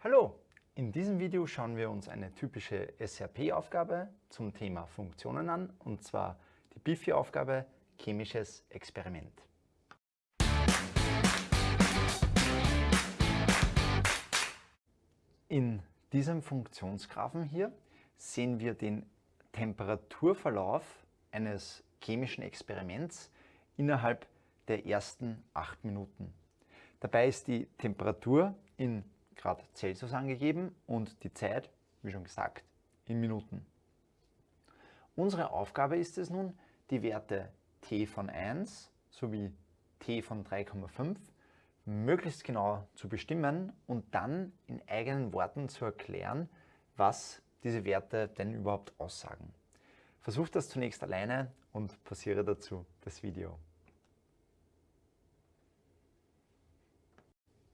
Hallo! In diesem Video schauen wir uns eine typische SRP-Aufgabe zum Thema Funktionen an, und zwar die BIFI-Aufgabe Chemisches Experiment. In diesem Funktionsgraphen hier sehen wir den Temperaturverlauf eines chemischen Experiments innerhalb der ersten acht Minuten. Dabei ist die Temperatur in Grad Celsius angegeben und die Zeit, wie schon gesagt, in Minuten. Unsere Aufgabe ist es nun, die Werte t von 1 sowie t von 3,5 möglichst genau zu bestimmen und dann in eigenen Worten zu erklären, was diese Werte denn überhaupt aussagen. Versuch das zunächst alleine und pausiere dazu das Video.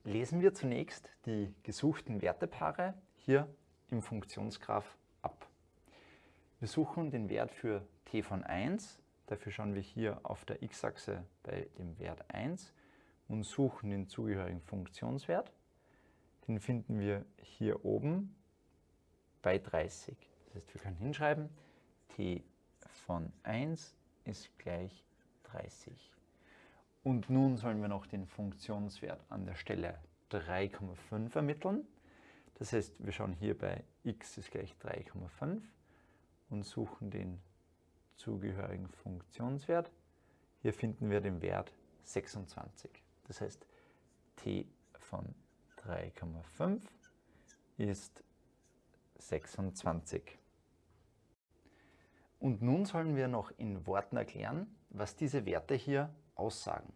Lesen wir zunächst die gesuchten Wertepaare hier im Funktionsgraph ab. Wir suchen den Wert für t von 1, dafür schauen wir hier auf der x-Achse bei dem Wert 1 und suchen den zugehörigen Funktionswert. Den finden wir hier oben bei 30. Das heißt, wir können hinschreiben, t von 1 ist gleich 30. Und nun sollen wir noch den Funktionswert an der Stelle 3,5 ermitteln. Das heißt, wir schauen hier bei x ist gleich 3,5 und suchen den zugehörigen Funktionswert. Hier finden wir den Wert 26. Das heißt, t von 3,5 ist 26. Und nun sollen wir noch in Worten erklären, was diese Werte hier aussagen.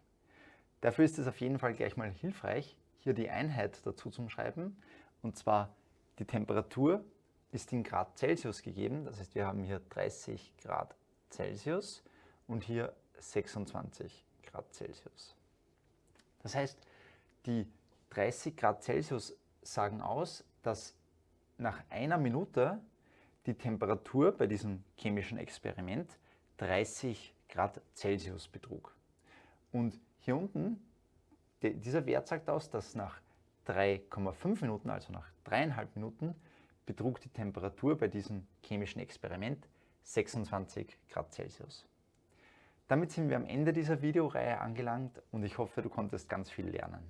Dafür ist es auf jeden Fall gleich mal hilfreich, hier die Einheit dazu zu schreiben. Und zwar die Temperatur ist in Grad Celsius gegeben. Das heißt, wir haben hier 30 Grad Celsius und hier 26 Grad Celsius. Das heißt, die 30 Grad Celsius sagen aus, dass nach einer Minute die Temperatur bei diesem chemischen Experiment 30 Grad Celsius betrug. Und hier unten, dieser Wert sagt aus, dass nach 3,5 Minuten, also nach dreieinhalb Minuten, betrug die Temperatur bei diesem chemischen Experiment 26 Grad Celsius. Damit sind wir am Ende dieser Videoreihe angelangt und ich hoffe, du konntest ganz viel lernen.